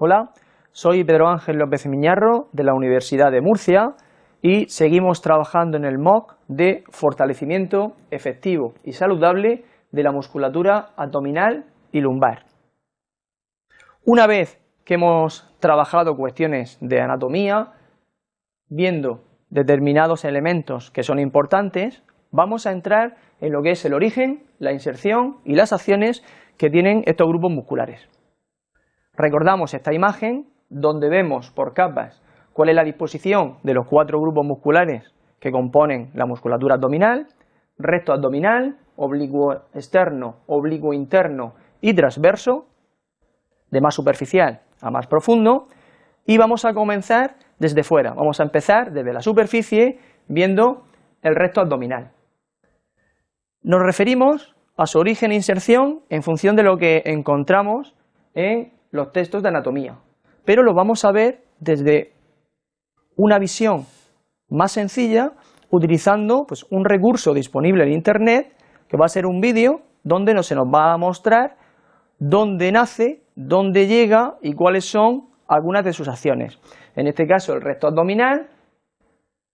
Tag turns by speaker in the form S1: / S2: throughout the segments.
S1: Hola, soy Pedro Ángel López Miñarro de la Universidad de Murcia y seguimos trabajando en el MOOC de fortalecimiento efectivo y saludable de la musculatura abdominal y lumbar. Una vez que hemos trabajado cuestiones de anatomía, viendo determinados elementos que son importantes, vamos a entrar en lo que es el origen, la inserción y las acciones que tienen estos grupos musculares. Recordamos esta imagen donde vemos por capas cuál es la disposición de los cuatro grupos musculares que componen la musculatura abdominal, recto abdominal, oblicuo externo, oblicuo interno y transverso, de más superficial a más profundo, y vamos a comenzar desde fuera, vamos a empezar desde la superficie viendo el recto abdominal. Nos referimos a su origen e inserción en función de lo que encontramos en los textos de anatomía, pero lo vamos a ver desde una visión más sencilla utilizando pues, un recurso disponible en Internet que va a ser un vídeo donde no se nos va a mostrar dónde nace, dónde llega y cuáles son algunas de sus acciones. En este caso el recto abdominal,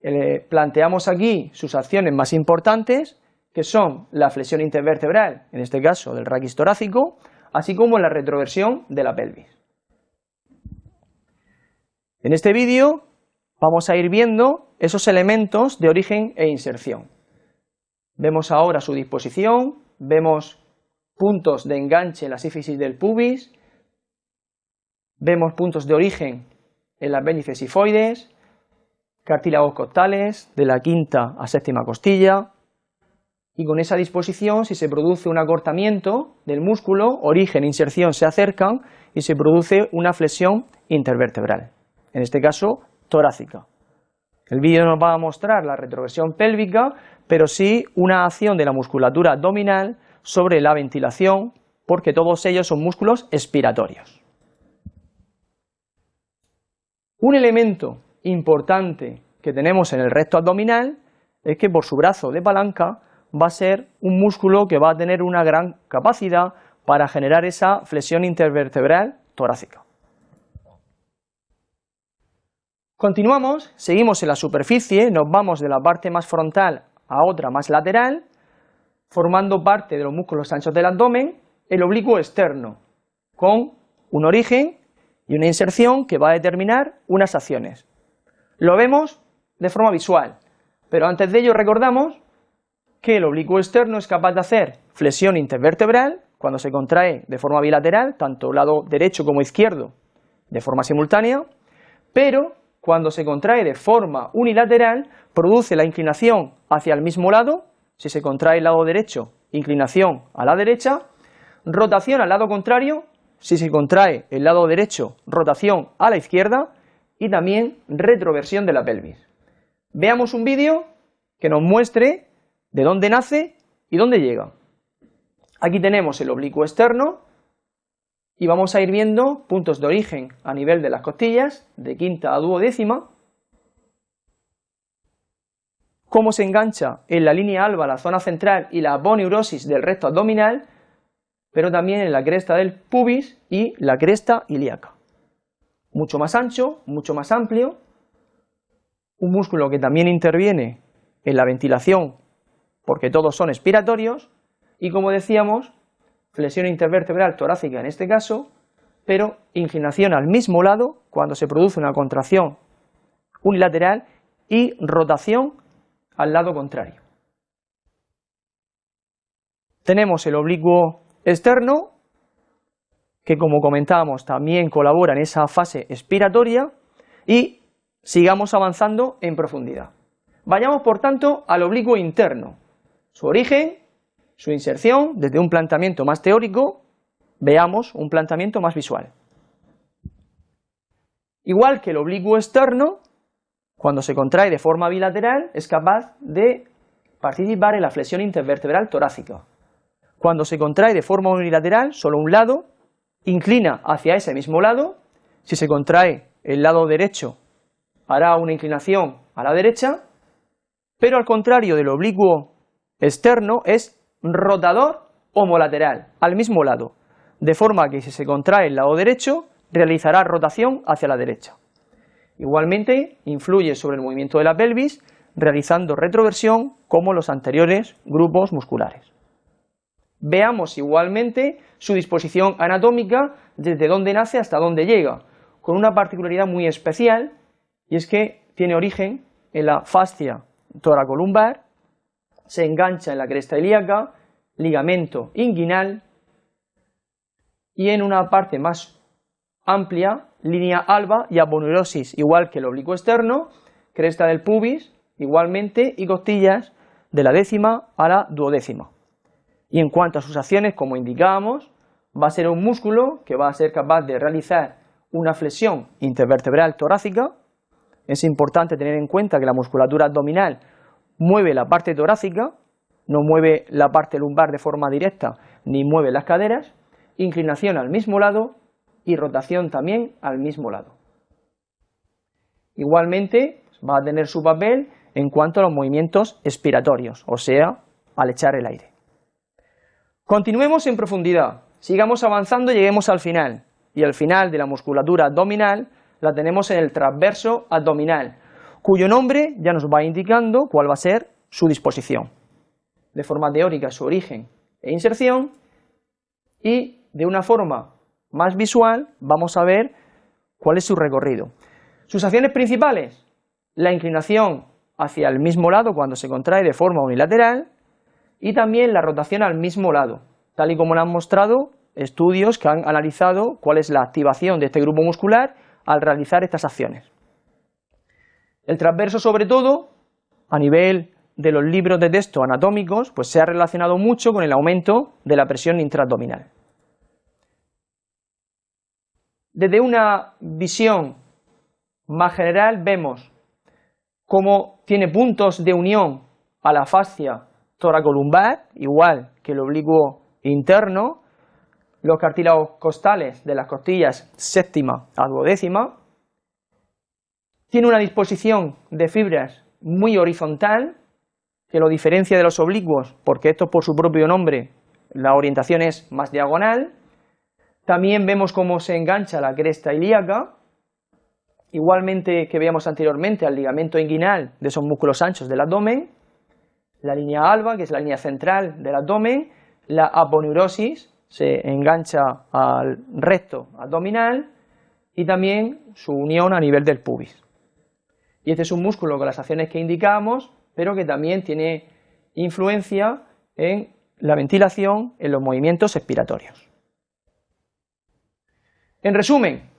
S1: eh, planteamos aquí sus acciones más importantes que son la flexión intervertebral, en este caso del raquis torácico, así como la retroversión de la pelvis. En este vídeo vamos a ir viendo esos elementos de origen e inserción. Vemos ahora su disposición, vemos puntos de enganche en la sífisis del pubis, vemos puntos de origen en las vértices sifoides, cartílagos costales de la quinta a séptima costilla, y con esa disposición, si se produce un acortamiento del músculo, origen e inserción se acercan y se produce una flexión intervertebral, en este caso torácica. El vídeo nos va a mostrar la retroversión pélvica, pero sí una acción de la musculatura abdominal sobre la ventilación, porque todos ellos son músculos expiratorios. Un elemento importante que tenemos en el recto abdominal es que por su brazo de palanca va a ser un músculo que va a tener una gran capacidad para generar esa flexión intervertebral torácica. Continuamos, seguimos en la superficie, nos vamos de la parte más frontal a otra más lateral, formando parte de los músculos anchos del abdomen, el oblicuo externo, con un origen y una inserción que va a determinar unas acciones. Lo vemos de forma visual, pero antes de ello recordamos que el oblicuo externo es capaz de hacer flexión intervertebral cuando se contrae de forma bilateral, tanto lado derecho como izquierdo, de forma simultánea, pero cuando se contrae de forma unilateral, produce la inclinación hacia el mismo lado, si se contrae el lado derecho, inclinación a la derecha, rotación al lado contrario, si se contrae el lado derecho, rotación a la izquierda, y también retroversión de la pelvis. Veamos un vídeo que nos muestre de dónde nace y dónde llega. Aquí tenemos el oblicuo externo y vamos a ir viendo puntos de origen a nivel de las costillas, de quinta a duodécima, cómo se engancha en la línea alba la zona central y la boneurosis del recto abdominal, pero también en la cresta del pubis y la cresta ilíaca. Mucho más ancho, mucho más amplio, un músculo que también interviene en la ventilación porque todos son expiratorios, y como decíamos, flexión intervertebral torácica en este caso, pero inclinación al mismo lado cuando se produce una contracción unilateral y rotación al lado contrario. Tenemos el oblicuo externo, que como comentábamos también colabora en esa fase expiratoria, y sigamos avanzando en profundidad. Vayamos por tanto al oblicuo interno, su origen, su inserción, desde un planteamiento más teórico, veamos un planteamiento más visual. Igual que el oblicuo externo, cuando se contrae de forma bilateral, es capaz de participar en la flexión intervertebral torácica. Cuando se contrae de forma unilateral, solo un lado, inclina hacia ese mismo lado, si se contrae el lado derecho, hará una inclinación a la derecha, pero al contrario del oblicuo externo es rotador homolateral, al mismo lado, de forma que si se contrae el lado derecho, realizará rotación hacia la derecha. Igualmente, influye sobre el movimiento de la pelvis, realizando retroversión como los anteriores grupos musculares. Veamos igualmente su disposición anatómica desde dónde nace hasta dónde llega, con una particularidad muy especial, y es que tiene origen en la fascia toracolumbar, se engancha en la cresta ilíaca, ligamento inguinal, y en una parte más amplia, línea alba y aponeurosis, igual que el oblicuo externo, cresta del pubis, igualmente, y costillas de la décima a la duodécima. Y en cuanto a sus acciones, como indicábamos, va a ser un músculo que va a ser capaz de realizar una flexión intervertebral torácica. Es importante tener en cuenta que la musculatura abdominal mueve la parte torácica, no mueve la parte lumbar de forma directa, ni mueve las caderas, inclinación al mismo lado y rotación también al mismo lado. Igualmente va a tener su papel en cuanto a los movimientos expiratorios, o sea, al echar el aire. Continuemos en profundidad, sigamos avanzando y lleguemos al final. Y al final de la musculatura abdominal la tenemos en el transverso abdominal, cuyo nombre ya nos va indicando cuál va a ser su disposición. De forma teórica su origen e inserción y de una forma más visual vamos a ver cuál es su recorrido. Sus acciones principales, la inclinación hacia el mismo lado cuando se contrae de forma unilateral y también la rotación al mismo lado, tal y como lo han mostrado estudios que han analizado cuál es la activación de este grupo muscular al realizar estas acciones. El transverso, sobre todo, a nivel de los libros de texto anatómicos, pues se ha relacionado mucho con el aumento de la presión intraabdominal. Desde una visión más general vemos cómo tiene puntos de unión a la fascia toracolumbar, igual que el oblicuo interno, los cartílagos costales de las costillas séptima a duodécima, tiene una disposición de fibras muy horizontal, que lo diferencia de los oblicuos, porque esto por su propio nombre, la orientación es más diagonal, también vemos cómo se engancha la cresta ilíaca, igualmente que veíamos anteriormente al ligamento inguinal de esos músculos anchos del abdomen, la línea alba, que es la línea central del abdomen, la aponeurosis, se engancha al recto abdominal y también su unión a nivel del pubis. Y este es un músculo con las acciones que indicamos, pero que también tiene influencia en la ventilación, en los movimientos expiratorios. En resumen,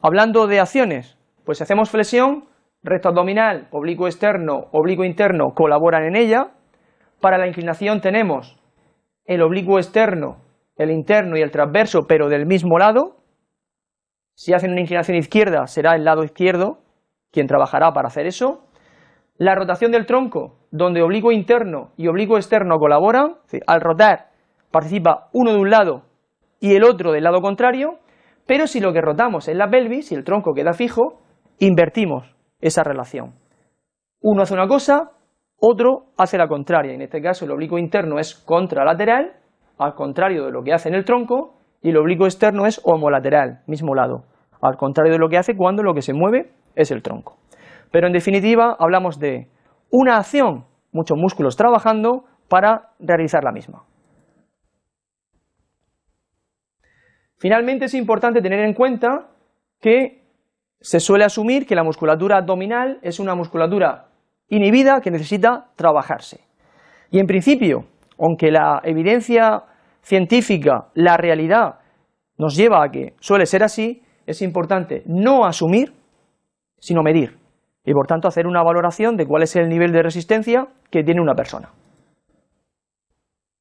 S1: hablando de acciones, pues si hacemos flexión, recto abdominal, oblicuo externo, oblicuo interno colaboran en ella. Para la inclinación tenemos el oblicuo externo, el interno y el transverso, pero del mismo lado. Si hacen una inclinación izquierda, será el lado izquierdo quien trabajará para hacer eso. La rotación del tronco, donde oblicuo interno y oblicuo externo colaboran, al rotar participa uno de un lado y el otro del lado contrario, pero si lo que rotamos es la pelvis, si el tronco queda fijo, invertimos esa relación. Uno hace una cosa, otro hace la contraria, en este caso el oblicuo interno es contralateral, al contrario de lo que hace en el tronco, y el oblicuo externo es homolateral, mismo lado, al contrario de lo que hace cuando lo que se mueve es el tronco. Pero en definitiva hablamos de una acción, muchos músculos trabajando para realizar la misma. Finalmente es importante tener en cuenta que se suele asumir que la musculatura abdominal es una musculatura inhibida que necesita trabajarse. Y en principio, aunque la evidencia científica, la realidad, nos lleva a que suele ser así, es importante no asumir, sino medir, y por tanto hacer una valoración de cuál es el nivel de resistencia que tiene una persona.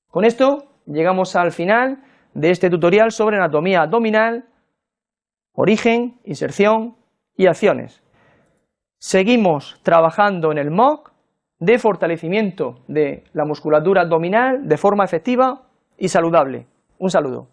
S1: Con esto llegamos al final de este tutorial sobre anatomía abdominal, origen, inserción y acciones. Seguimos trabajando en el MOC de fortalecimiento de la musculatura abdominal de forma efectiva y saludable. Un saludo.